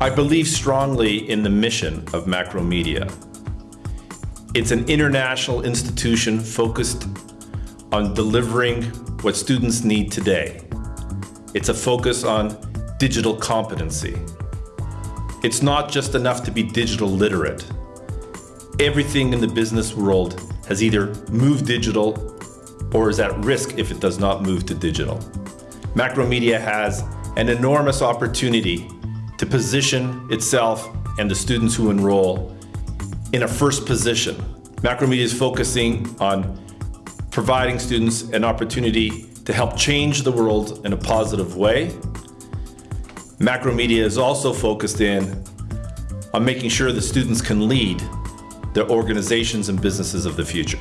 I believe strongly in the mission of Macromedia. It's an international institution focused on delivering what students need today. It's a focus on digital competency. It's not just enough to be digital literate. Everything in the business world has either moved digital or is at risk if it does not move to digital. Macromedia has an enormous opportunity to position itself and the students who enroll in a first position. Macromedia is focusing on providing students an opportunity to help change the world in a positive way. Macromedia is also focused in on making sure the students can lead the organizations and businesses of the future.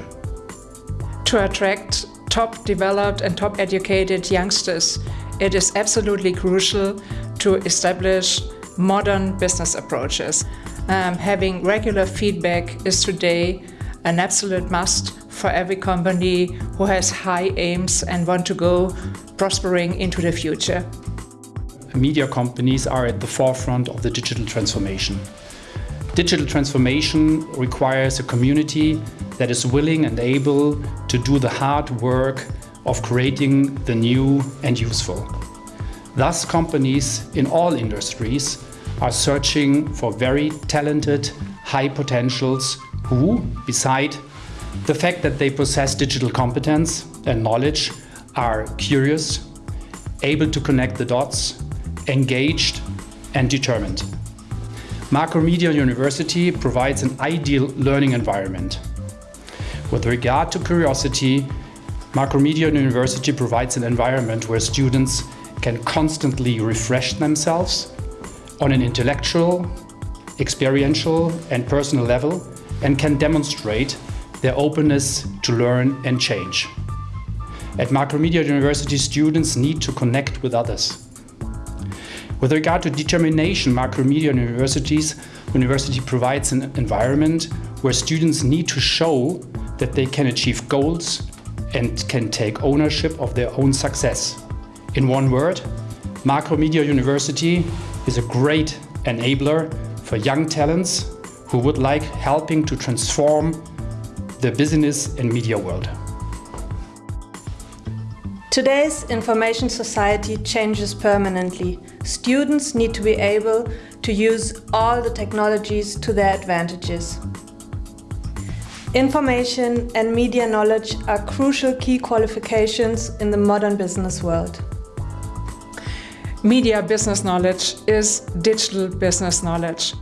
To attract top developed and top educated youngsters, it is absolutely crucial to establish modern business approaches. Um, having regular feedback is today an absolute must for every company who has high aims and want to go prospering into the future. Media companies are at the forefront of the digital transformation. Digital transformation requires a community that is willing and able to do the hard work of creating the new and useful. Thus, companies in all industries are searching for very talented, high potentials who, beside the fact that they possess digital competence and knowledge, are curious, able to connect the dots, engaged and determined. Macromedia University provides an ideal learning environment. With regard to curiosity, Macromedia University provides an environment where students can constantly refresh themselves on an intellectual, experiential and personal level and can demonstrate their openness to learn and change. At Macromedia University, students need to connect with others. With regard to determination, Macromedia Universities University provides an environment where students need to show that they can achieve goals and can take ownership of their own success. In one word, Macromedia University is a great enabler for young talents who would like helping to transform the business and media world. Today's information society changes permanently. Students need to be able to use all the technologies to their advantages. Information and media knowledge are crucial key qualifications in the modern business world. Media business knowledge is digital business knowledge.